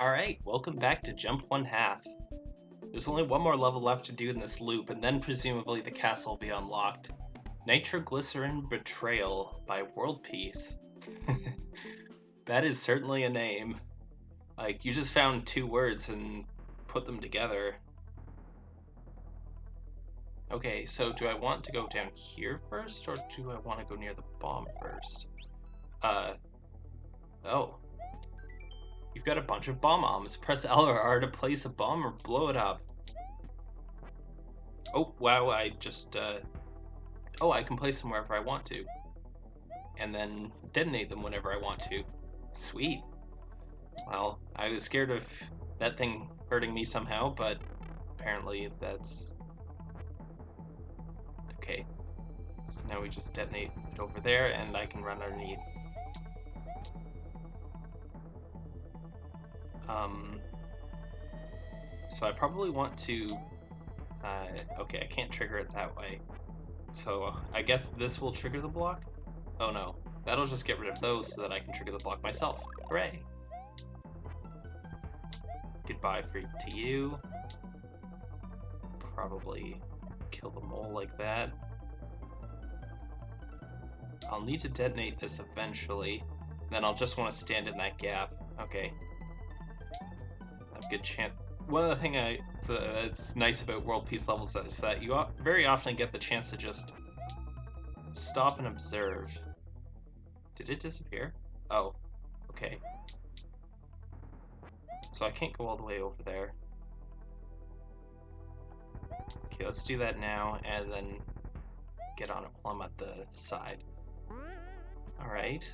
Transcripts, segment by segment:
Alright, welcome back to Jump One Half. There's only one more level left to do in this loop, and then presumably the castle will be unlocked. Nitroglycerin Betrayal by World Peace. that is certainly a name. Like, you just found two words and put them together. Okay, so do I want to go down here first, or do I want to go near the bomb first? Uh, oh. You've got a bunch of bomb bombs. Press L or R to place a bomb or blow it up. Oh, wow, I just, uh... Oh, I can place them wherever I want to. And then detonate them whenever I want to. Sweet. Well, I was scared of that thing hurting me somehow, but apparently that's Okay. So now we just detonate it over there and I can run underneath. Um, so I probably want to, uh, okay, I can't trigger it that way. So I guess this will trigger the block? Oh no, that'll just get rid of those so that I can trigger the block myself. Hooray! Goodbye for to you. Probably kill the mole like that. I'll need to detonate this eventually. Then I'll just want to stand in that gap. Okay. Good chance. One of the things I, it's, uh, it's nice about world peace levels is that you very often get the chance to just stop and observe. Did it disappear? Oh, okay. So I can't go all the way over there. Okay, let's do that now, and then get on while I'm at the side. Alright.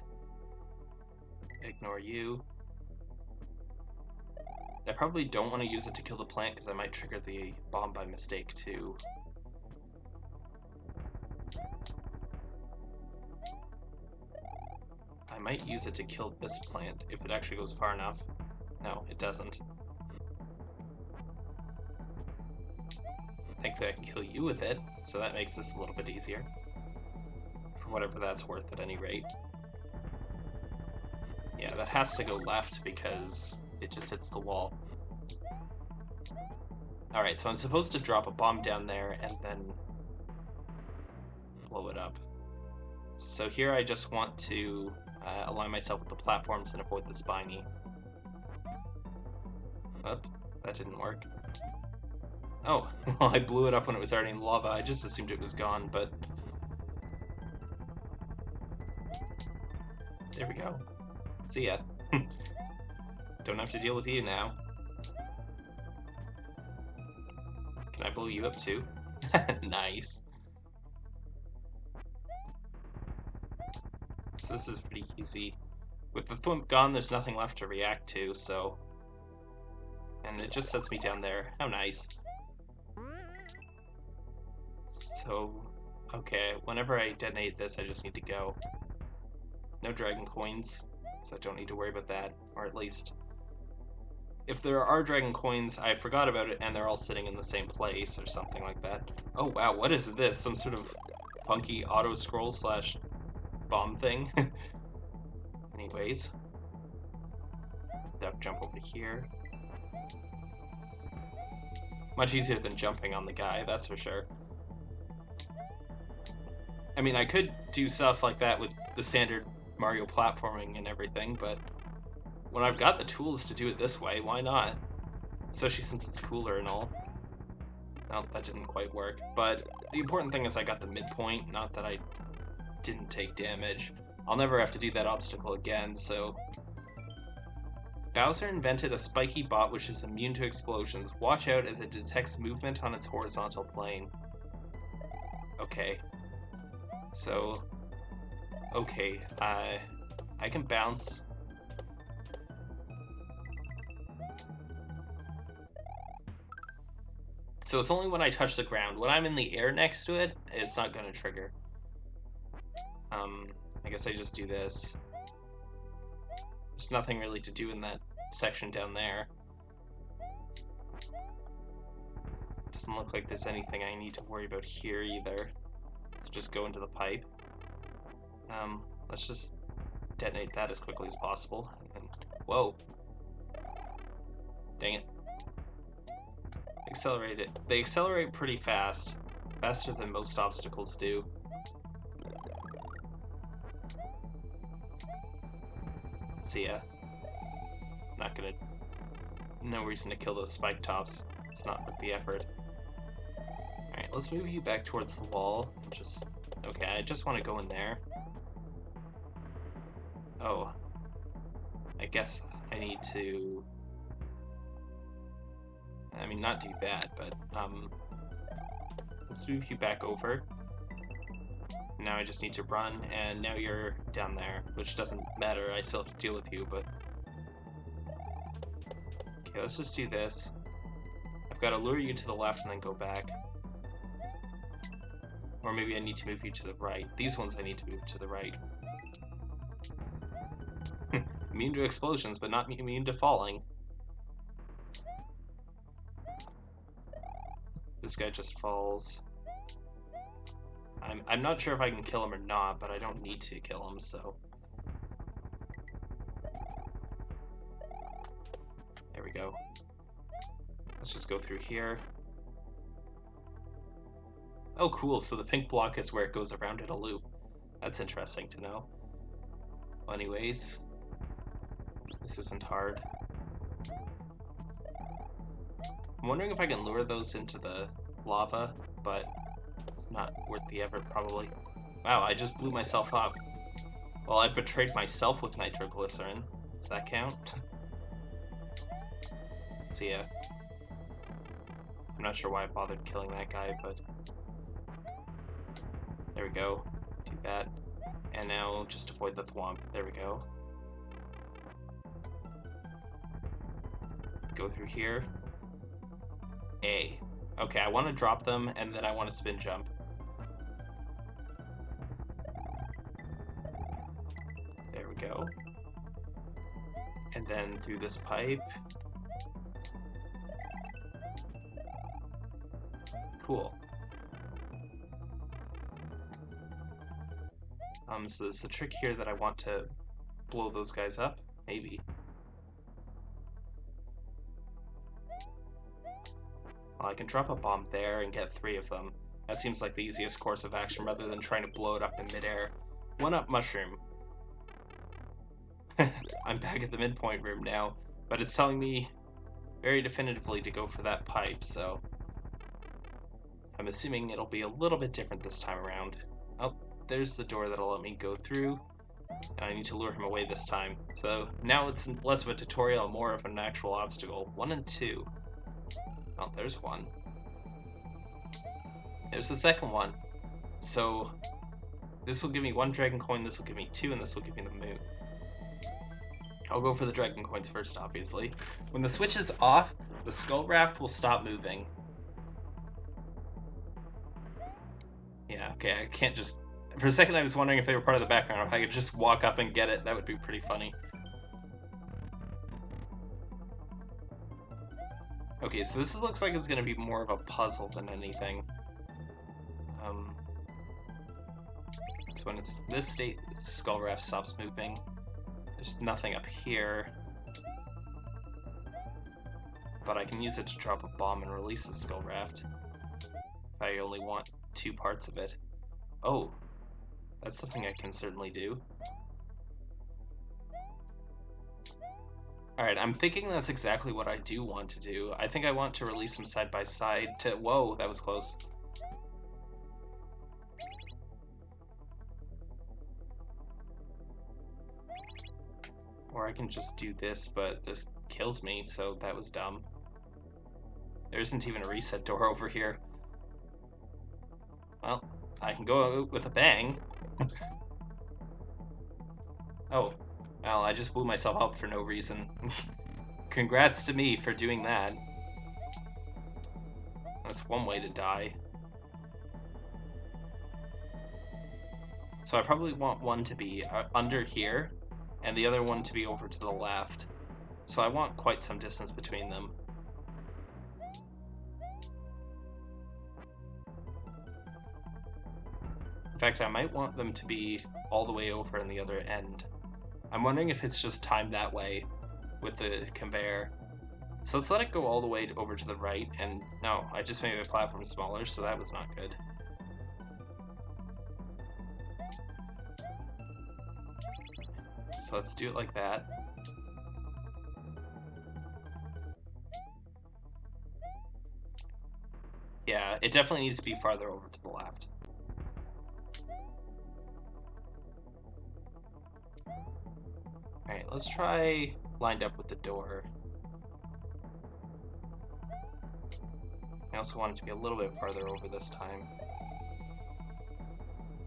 Ignore you. I probably don't want to use it to kill the plant because I might trigger the bomb by mistake too. I might use it to kill this plant if it actually goes far enough. No, it doesn't. Thankfully I can kill you with it, so that makes this a little bit easier. For whatever that's worth at any rate. Yeah, that has to go left because it just hits the wall. Alright, so I'm supposed to drop a bomb down there and then blow it up. So here I just want to uh, align myself with the platforms and avoid the spiny. Oop, that didn't work. Oh, well, I blew it up when it was already in lava. I just assumed it was gone, but... There we go. See ya. Don't have to deal with you now. Can I blow you up too? nice. So this is pretty easy. With the thwimp gone, there's nothing left to react to, so... And it just sets me down there. How nice. So, okay, whenever I detonate this, I just need to go. No dragon coins, so I don't need to worry about that, or at least... If there are dragon coins, I forgot about it, and they're all sitting in the same place, or something like that. Oh wow, what is this? Some sort of funky auto-scroll slash bomb thing? Anyways. Duck jump over here. Much easier than jumping on the guy, that's for sure. I mean, I could do stuff like that with the standard Mario platforming and everything, but when I've got the tools to do it this way, why not? Especially since it's cooler and all. No, that didn't quite work. But the important thing is I got the midpoint, not that I didn't take damage. I'll never have to do that obstacle again, so... Bowser invented a spiky bot which is immune to explosions. Watch out as it detects movement on its horizontal plane. Okay, so, okay, I, I can bounce. So it's only when I touch the ground. When I'm in the air next to it, it's not going to trigger. Um, I guess I just do this. There's nothing really to do in that section down there. Doesn't look like there's anything I need to worry about here either just go into the pipe. Um, let's just detonate that as quickly as possible. And, whoa. Accelerate it. They accelerate pretty fast, faster than most obstacles do. See ya. Not gonna. No reason to kill those spike tops. It's not worth the effort. Alright, let's move you back towards the wall. Just. Okay, I just want to go in there. Oh. I guess I need to. I mean, not do that, but, um. Let's move you back over. Now I just need to run, and now you're down there, which doesn't matter. I still have to deal with you, but. Okay, let's just do this. I've got to lure you to the left and then go back. Or maybe I need to move you to the right. These ones I need to move to the right. immune to explosions, but not immune to falling. This guy just falls. I'm, I'm not sure if I can kill him or not, but I don't need to kill him, so... There we go. Let's just go through here. Oh, cool, so the pink block is where it goes around in a loop. That's interesting to know. Well, anyways, this isn't hard. I'm wondering if I can lure those into the lava, but it's not worth the effort, probably. Wow, I just blew myself up. Well, I betrayed myself with nitroglycerin. Does that count? so yeah. I'm not sure why I bothered killing that guy, but... There we go. Do that. And now just avoid the thwomp. There we go. Go through here. A. Okay, I want to drop them, and then I want to spin jump. There we go. And then through this pipe. Cool. Um, so there's a trick here that I want to blow those guys up? Maybe. I can drop a bomb there and get three of them. That seems like the easiest course of action rather than trying to blow it up in midair. One up mushroom. I'm back at the midpoint room now, but it's telling me very definitively to go for that pipe, so I'm assuming it'll be a little bit different this time around. Oh, there's the door that'll let me go through. And I need to lure him away this time. So now it's less of a tutorial, more of an actual obstacle. One and two. Oh, there's one. There's the second one. So this will give me one dragon coin, this will give me two, and this will give me the moon. I'll go for the dragon coins first, obviously. When the switch is off, the skull raft will stop moving. Yeah, okay, I can't just for a second, I was wondering if they were part of the background. If I could just walk up and get it, that would be pretty funny. Okay, so this looks like it's going to be more of a puzzle than anything. Um, so when it's this state, skull raft stops moving. There's nothing up here. But I can use it to drop a bomb and release the skull raft. If I only want two parts of it. Oh, that's something I can certainly do. Alright, I'm thinking that's exactly what I do want to do. I think I want to release them side by side to... Whoa, that was close. Or I can just do this, but this kills me, so that was dumb. There isn't even a reset door over here. Well, I can go with a bang. oh, well, I just blew myself up for no reason. Congrats to me for doing that. That's one way to die. So I probably want one to be uh, under here, and the other one to be over to the left. So I want quite some distance between them. In fact, I might want them to be all the way over on the other end. I'm wondering if it's just timed that way with the conveyor. So let's let it go all the way over to the right, and no, I just made my platform smaller, so that was not good. So let's do it like that. Yeah, it definitely needs to be farther over to the left. Alright, let's try lined up with the door. I also want it to be a little bit farther over this time.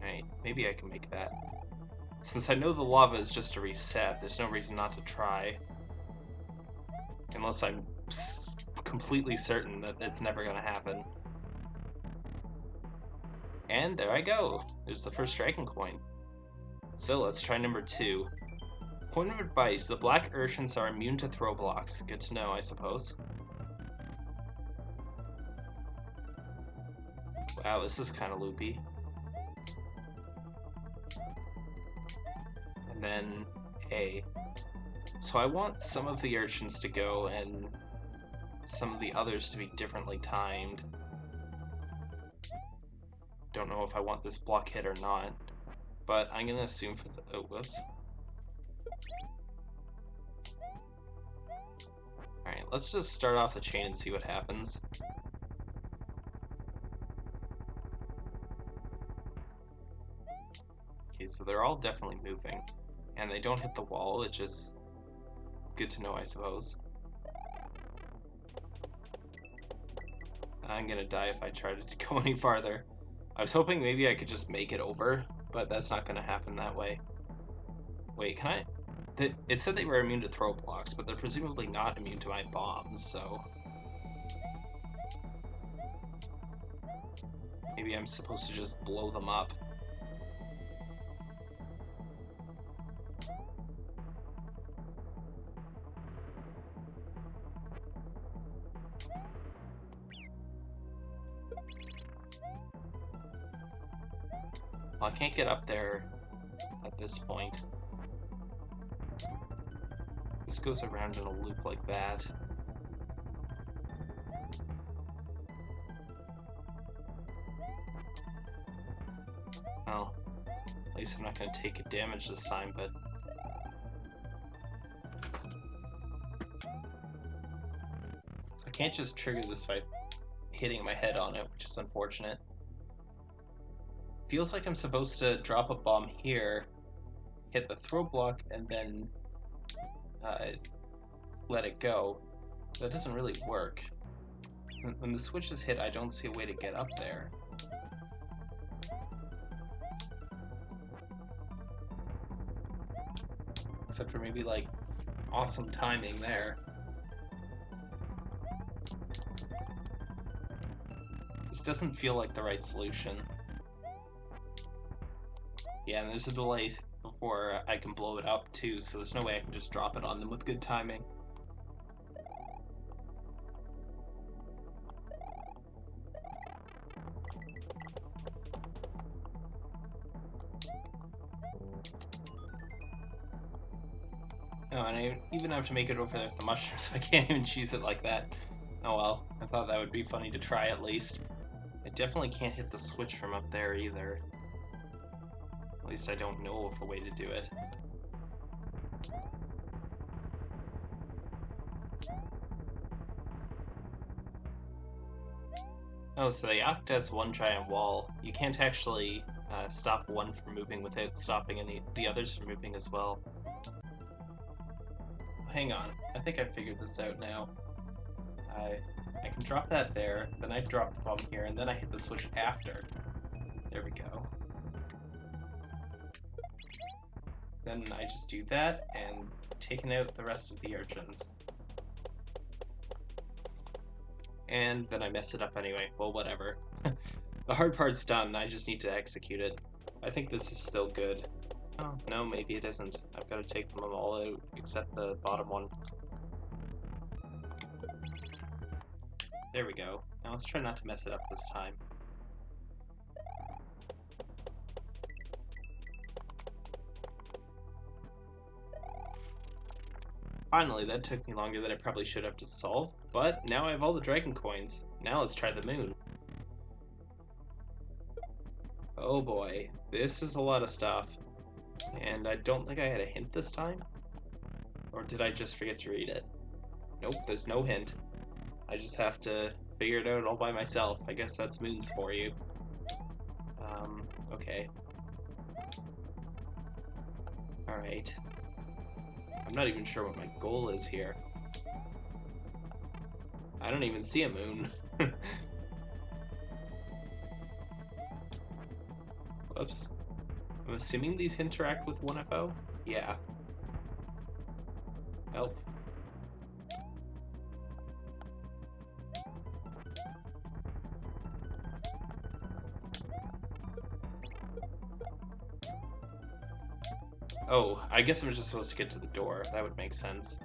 Alright, maybe I can make that. Since I know the lava is just a reset, there's no reason not to try. Unless I'm completely certain that it's never going to happen. And there I go. There's the first dragon coin. So let's try number two. Point of advice, the black urchins are immune to throw blocks. Good to know, I suppose. Wow, this is kind of loopy. And then A. So I want some of the urchins to go and some of the others to be differently timed. Don't know if I want this block hit or not, but I'm gonna assume for the, oh, whoops. Let's just start off the chain and see what happens. Okay, so they're all definitely moving. And they don't hit the wall, which is good to know, I suppose. I'm gonna die if I try to go any farther. I was hoping maybe I could just make it over, but that's not gonna happen that way. Wait, can I? It said they were immune to throw blocks, but they're presumably not immune to my bombs, so... Maybe I'm supposed to just blow them up. Well, I can't get up there at this point. This goes around in a loop like that. Well, at least I'm not going to take damage this time, but... I can't just trigger this by hitting my head on it, which is unfortunate. Feels like I'm supposed to drop a bomb here, hit the throw block, and then uh, let it go. That doesn't really work. When the switch is hit, I don't see a way to get up there. Except for maybe, like, awesome timing there. This doesn't feel like the right solution. Yeah, and there's a delay before I can blow it up too, so there's no way I can just drop it on them with good timing. Oh, and I even have to make it over there with the mushrooms, so I can't even cheese it like that. Oh well, I thought that would be funny to try at least. I definitely can't hit the switch from up there either. At least I don't know of a way to do it. Oh, so they act as one giant wall. You can't actually uh, stop one from moving without stopping any the others from moving as well. Hang on, I think I figured this out now. I I can drop that there, then I drop the bomb here, and then I hit the switch after. There we go. Then I just do that and taking out the rest of the urchins. And then I mess it up anyway. Well, whatever. the hard part's done, I just need to execute it. I think this is still good. Oh, no, maybe it isn't. I've got to take them all out, except the bottom one. There we go. Now let's try not to mess it up this time. Finally, that took me longer than I probably should have to solve, but now I have all the dragon coins. Now let's try the moon. Oh boy, this is a lot of stuff. And I don't think I had a hint this time? Or did I just forget to read it? Nope, there's no hint. I just have to figure it out all by myself. I guess that's moons for you. Um, okay. Alright. I'm not even sure what my goal is here. I don't even see a moon. Whoops. I'm assuming these interact with 1FO? Yeah. Help. Oh, I guess I'm just supposed to get to the door. That would make sense.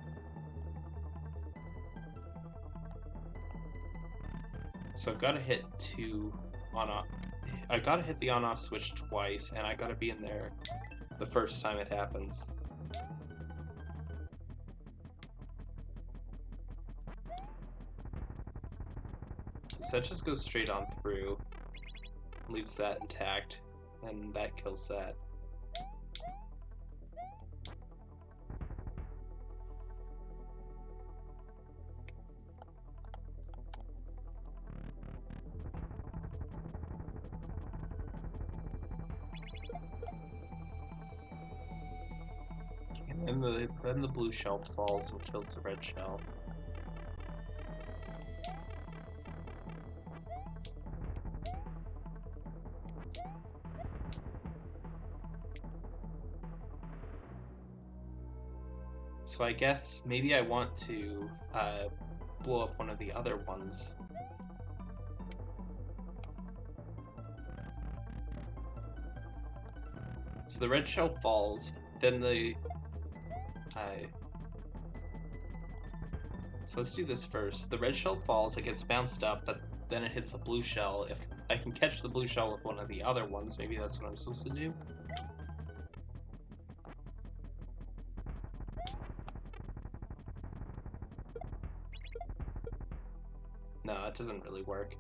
So I've got to hit two on off. I've got to hit the on off switch twice, and I got to be in there the first time it happens. So that just goes straight on through, leaves that intact, and that kills that. Blue shell falls and kills the red shell. So I guess maybe I want to uh, blow up one of the other ones. So the red shell falls, then the so let's do this first. The red shell falls, it gets bounced up, but then it hits the blue shell. If I can catch the blue shell with one of the other ones, maybe that's what I'm supposed to do. No, it doesn't really work.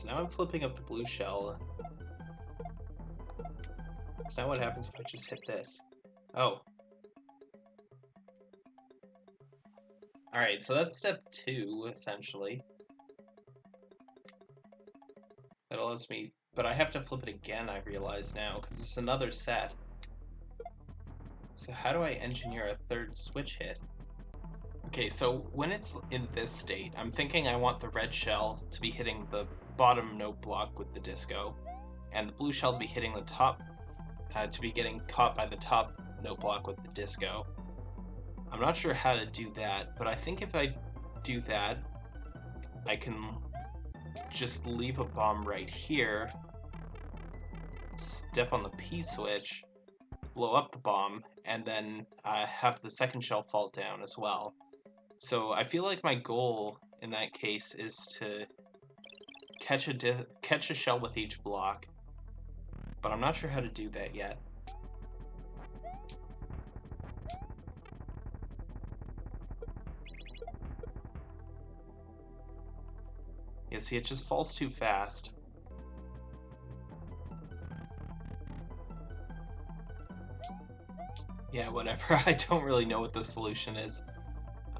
So now I'm flipping up the blue shell. So now what happens if I just hit this? Oh. Alright, so that's step two, essentially. That allows me... But I have to flip it again, I realize now, because there's another set. So how do I engineer a third switch hit? Okay, so when it's in this state, I'm thinking I want the red shell to be hitting the bottom note block with the disco, and the blue shell to be hitting the top, uh, to be getting caught by the top note block with the disco. I'm not sure how to do that, but I think if I do that, I can just leave a bomb right here, step on the P switch, blow up the bomb, and then uh, have the second shell fall down as well. So I feel like my goal in that case is to catch a catch a shell with each block, but I'm not sure how to do that yet. Yeah, see, it just falls too fast. Yeah, whatever. I don't really know what the solution is.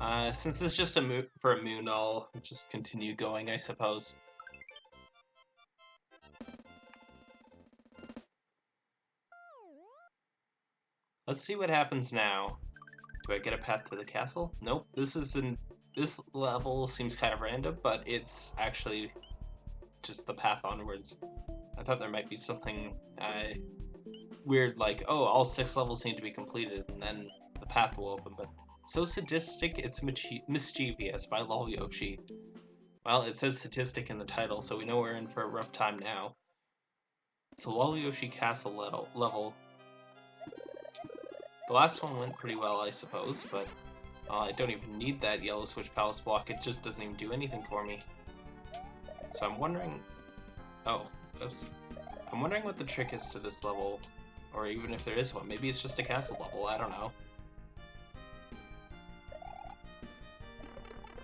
Uh, since it's just a mo for a moon, I'll just continue going, I suppose. Let's see what happens now. Do I get a path to the castle? Nope. This is in this level seems kind of random, but it's actually just the path onwards. I thought there might be something uh, weird like, oh, all six levels need to be completed, and then the path will open, but so sadistic, it's mischievous by Lol Yoshi. Well, it says statistic in the title, so we know we're in for a rough time now. So Lol Yoshi castle level. The last one went pretty well, I suppose, but uh, I don't even need that yellow switch palace block, it just doesn't even do anything for me. So I'm wondering... Oh, oops. I'm wondering what the trick is to this level, or even if there is one. Maybe it's just a castle level, I don't know.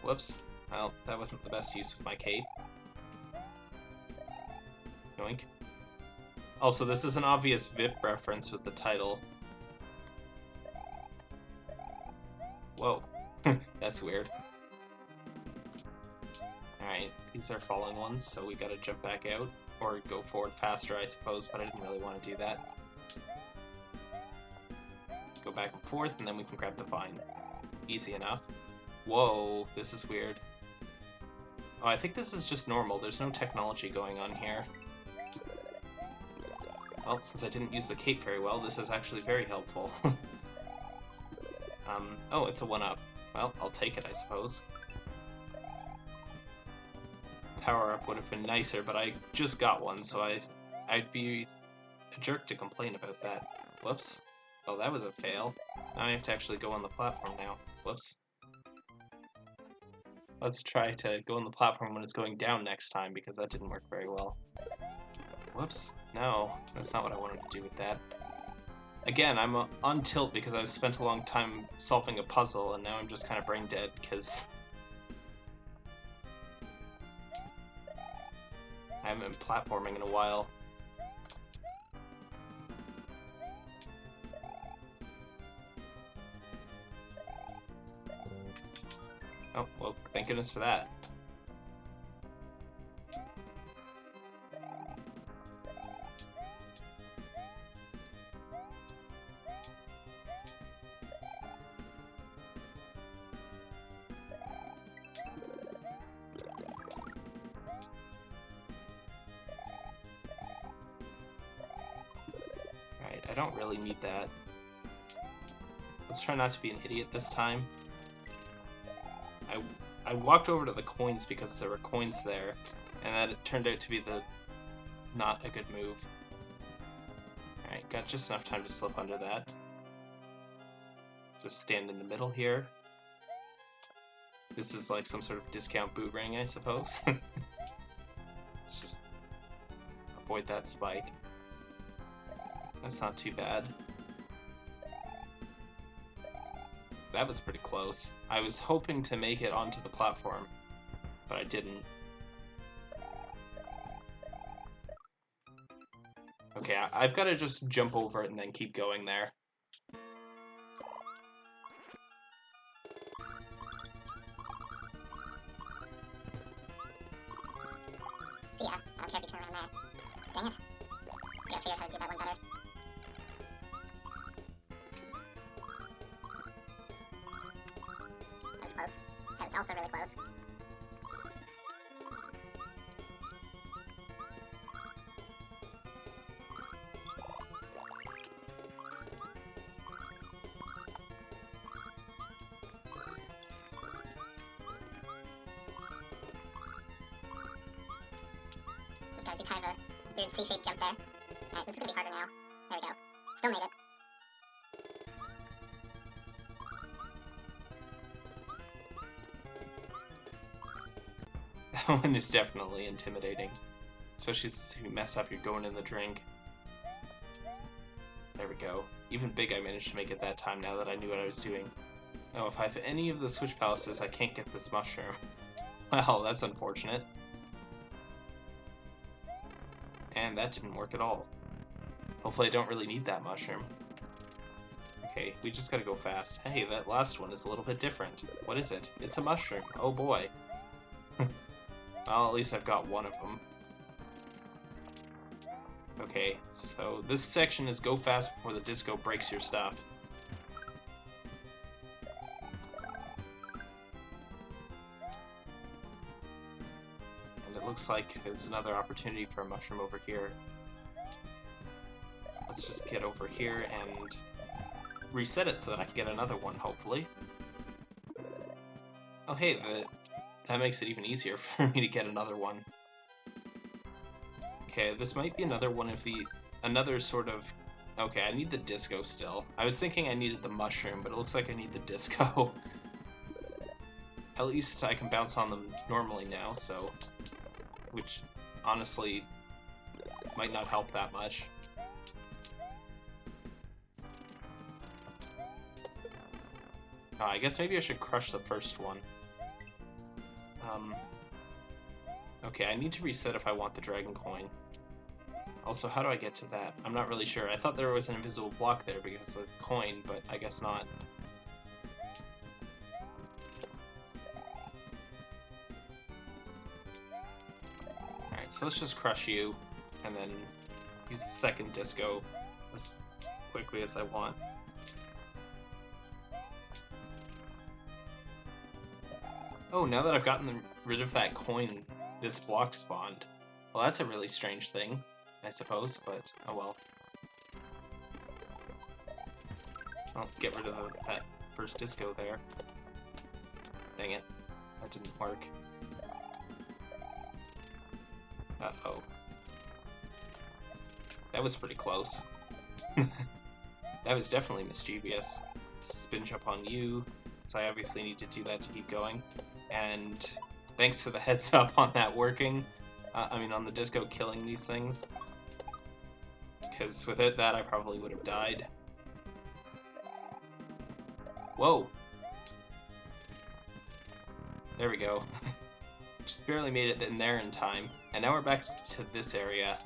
Whoops. Well, that wasn't the best use of my cape. Yoink. Also, this is an obvious VIP reference with the title. Whoa. That's weird. Alright, these are falling ones, so we gotta jump back out. Or go forward faster, I suppose, but I didn't really want to do that. Go back and forth, and then we can grab the vine. Easy enough. Whoa, this is weird. Oh, I think this is just normal. There's no technology going on here. Well, since I didn't use the cape very well, this is actually very helpful. um, oh, it's a 1-up. Well, I'll take it, I suppose. Power-up would have been nicer, but I just got one, so I, I'd be a jerk to complain about that. Whoops. Oh, that was a fail. Now I have to actually go on the platform now. Whoops. Let's try to go on the platform when it's going down next time, because that didn't work very well. Whoops. No, that's not what I wanted to do with that. Again, I'm on tilt because I've spent a long time solving a puzzle, and now I'm just kind of brain dead, because... I haven't been platforming in a while. Oh, well, thank goodness for that. Not to be an idiot this time. I, I walked over to the coins because there were coins there, and that it turned out to be the not a good move. Alright, got just enough time to slip under that. Just stand in the middle here. This is like some sort of discount boomerang, I suppose. Let's just avoid that spike. That's not too bad. That was pretty close. I was hoping to make it onto the platform, but I didn't. Okay, I've got to just jump over it and then keep going there. One is definitely intimidating. Especially since you mess up, you're going in the drink. There we go. Even big I managed to make it that time now that I knew what I was doing. Oh, if I have any of the switch palaces, I can't get this mushroom. Well, that's unfortunate. And that didn't work at all. Hopefully I don't really need that mushroom. Okay, we just gotta go fast. Hey, that last one is a little bit different. What is it? It's a mushroom. Oh boy. well, at least I've got one of them. Okay, so this section is go fast before the disco breaks your stuff. And it looks like there's another opportunity for a mushroom over here. Let's just get over here and reset it so that I can get another one, hopefully. Oh hey, the, that makes it even easier for me to get another one. Okay, this might be another one of the... Another sort of... Okay, I need the disco still. I was thinking I needed the mushroom, but it looks like I need the disco. At least I can bounce on them normally now, so... Which, honestly... might not help that much. Uh, I guess maybe I should crush the first one. Um, okay, I need to reset if I want the dragon coin. Also, how do I get to that? I'm not really sure. I thought there was an invisible block there because of the coin, but I guess not. Alright, so let's just crush you, and then use the second disco as quickly as I want. Oh, now that I've gotten rid of that coin, this block spawned. Well, that's a really strange thing, I suppose, but oh well. I'll get rid of the, that first disco there. Dang it. That didn't work. Uh-oh. That was pretty close. that was definitely mischievous. Spin jump on you, so I obviously need to do that to keep going and thanks for the heads up on that working. Uh, I mean, on the disco killing these things. Because without that, I probably would have died. Whoa! There we go. Just barely made it in there in time. And now we're back to this area.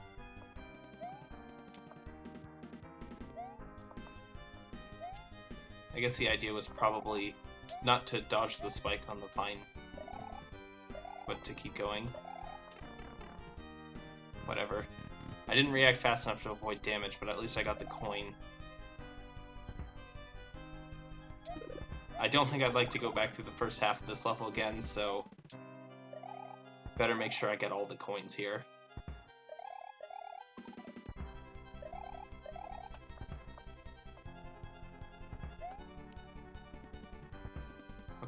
I guess the idea was probably not to dodge the spike on the vine, but to keep going. Whatever. I didn't react fast enough to avoid damage, but at least I got the coin. I don't think I'd like to go back through the first half of this level again, so better make sure I get all the coins here.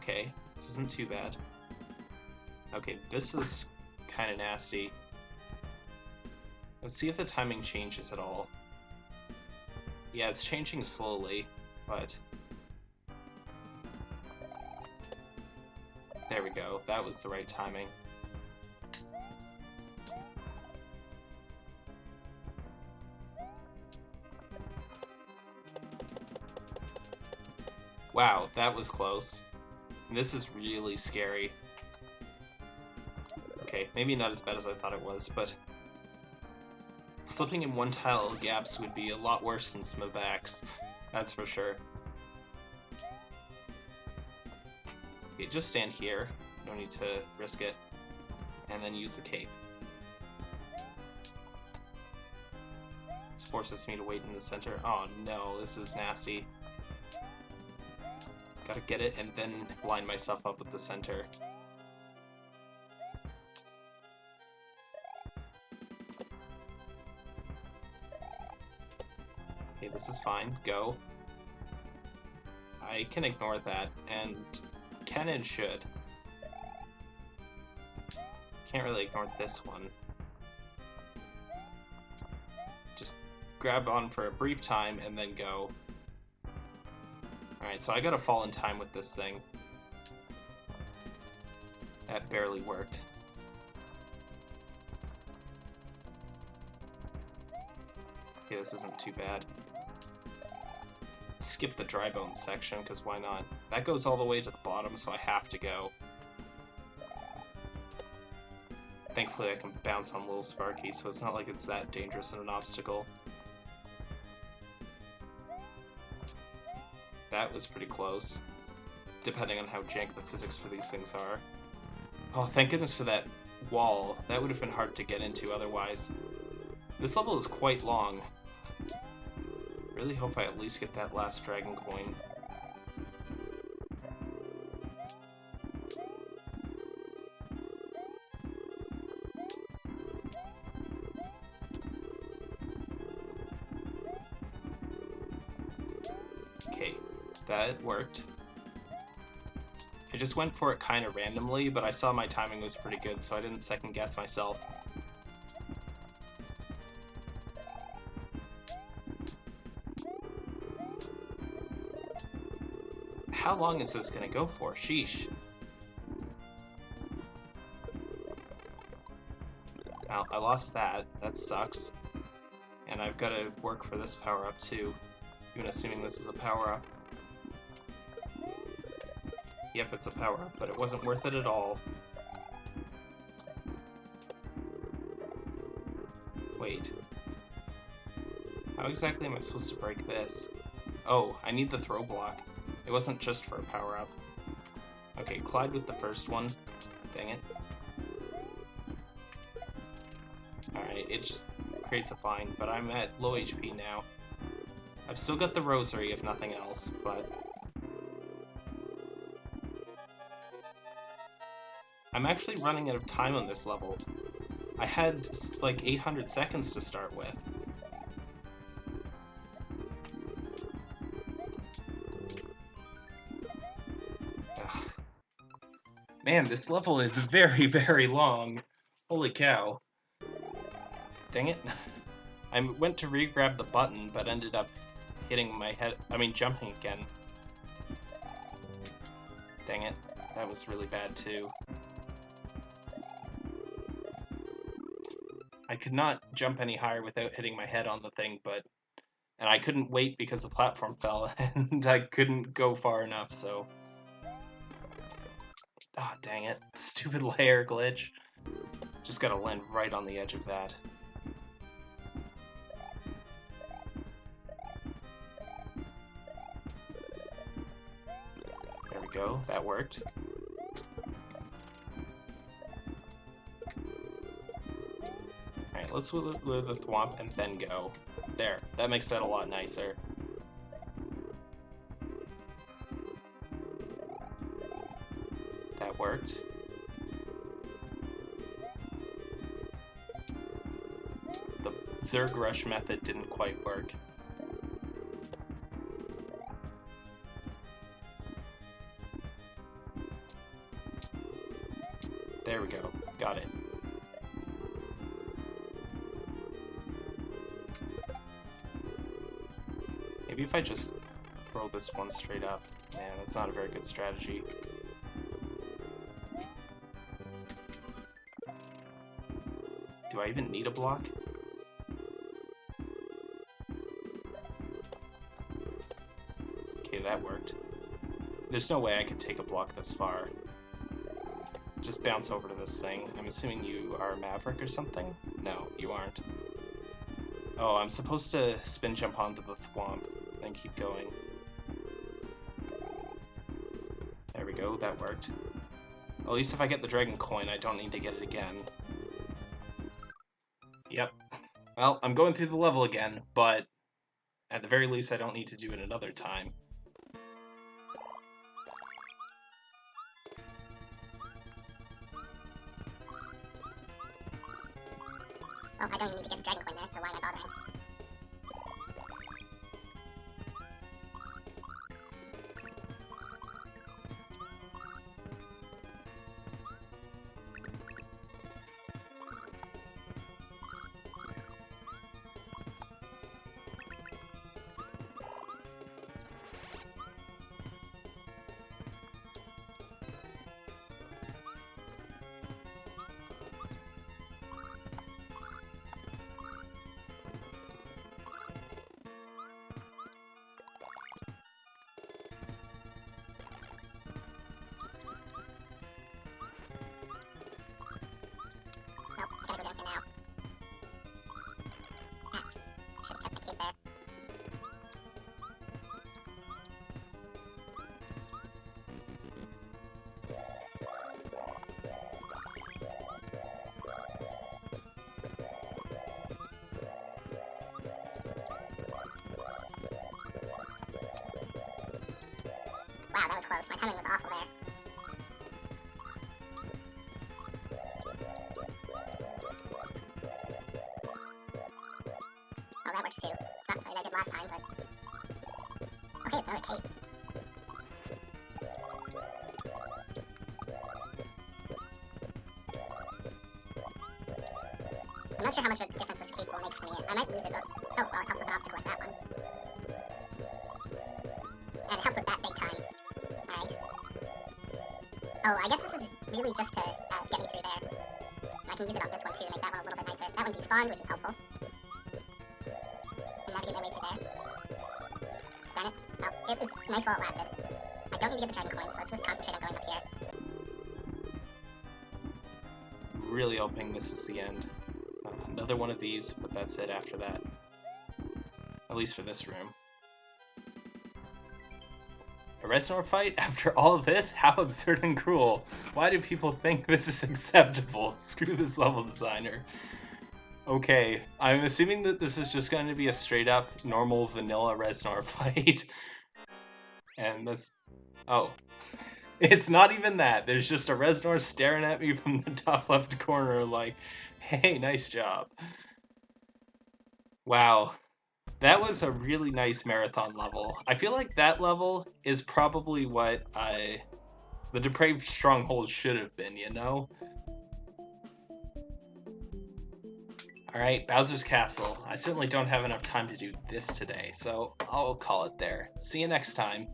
Okay, this isn't too bad. Okay, this is kind of nasty. Let's see if the timing changes at all. Yeah, it's changing slowly, but... There we go, that was the right timing. Wow, that was close. This is really scary. Okay, maybe not as bad as I thought it was, but... Slipping in one tile gaps would be a lot worse than some of backs. That's for sure. Okay, just stand here. No need to risk it. And then use the cape. This forces me to wait in the center. Oh no, this is nasty. Gotta get it and then line myself up with the center. Okay, this is fine. Go. I can ignore that, and can and should. Can't really ignore this one. Just grab on for a brief time and then go. Alright, so I gotta fall in time with this thing. That barely worked. Okay, this isn't too bad. Skip the dry bones section, because why not? That goes all the way to the bottom, so I have to go. Thankfully I can bounce on Little Sparky, so it's not like it's that dangerous and an obstacle. That was pretty close. Depending on how jank the physics for these things are. Oh, thank goodness for that wall. That would have been hard to get into otherwise. This level is quite long. Really hope I at least get that last dragon coin. That worked. I just went for it kind of randomly, but I saw my timing was pretty good, so I didn't second guess myself. How long is this gonna go for? Sheesh. Well, I lost that. That sucks. And I've got to work for this power-up too, even assuming this is a power-up. Yep, it's a power-up, but it wasn't worth it at all. Wait. How exactly am I supposed to break this? Oh, I need the throw block. It wasn't just for a power-up. Okay, Clyde with the first one. Dang it. Alright, it just creates a fine, but I'm at low HP now. I've still got the rosary, if nothing else, but... I'm actually running out of time on this level. I had, like, 800 seconds to start with. Man, this level is very, very long. Holy cow. Dang it. I went to re-grab the button, but ended up hitting my head- I mean, jumping again. Dang it. That was really bad, too. Could not jump any higher without hitting my head on the thing, but... And I couldn't wait because the platform fell, and I couldn't go far enough, so... Ah, oh, dang it. Stupid layer glitch. Just gotta land right on the edge of that. There we go, that worked. Let's with the thwomp and then go. There, that makes that a lot nicer. That worked. The Zerg Rush method didn't quite work. I just throw this one straight up. Man, that's not a very good strategy. Do I even need a block? Okay, that worked. There's no way I could take a block this far. Just bounce over to this thing. I'm assuming you are a Maverick or something? No, you aren't. Oh, I'm supposed to spin jump onto the thwomp and keep going. There we go, that worked. At least if I get the dragon coin, I don't need to get it again. Yep. Well, I'm going through the level again, but at the very least I don't need to do it another time. Last time, but... Okay, it's another cape. I'm not sure how much of a difference this cape will make for me. I might lose it, but... Oh, well, it helps with an obstacle like that one. And it helps with that big time. Alright. Oh, I guess this is really just to uh, get me through there. I can use it on this one too to make that one a little bit nicer. That one despawned, which is helpful away through there. Darn it. Well, it was nice while it lasted. I don't need to get the dragon coins, so let's just concentrate on going up here. Really hoping this is the end. Uh, another one of these, but that's it after that. At least for this room. A Reznor fight? After all this? How absurd and cruel. Why do people think this is acceptable? Screw this level designer. Okay, I'm assuming that this is just going to be a straight up normal vanilla Reznor fight. and that's. Oh. It's not even that. There's just a Reznor staring at me from the top left corner, like, hey, nice job. Wow. That was a really nice marathon level. I feel like that level is probably what I. The Depraved Stronghold should have been, you know? Alright, Bowser's Castle. I certainly don't have enough time to do this today, so I'll call it there. See you next time.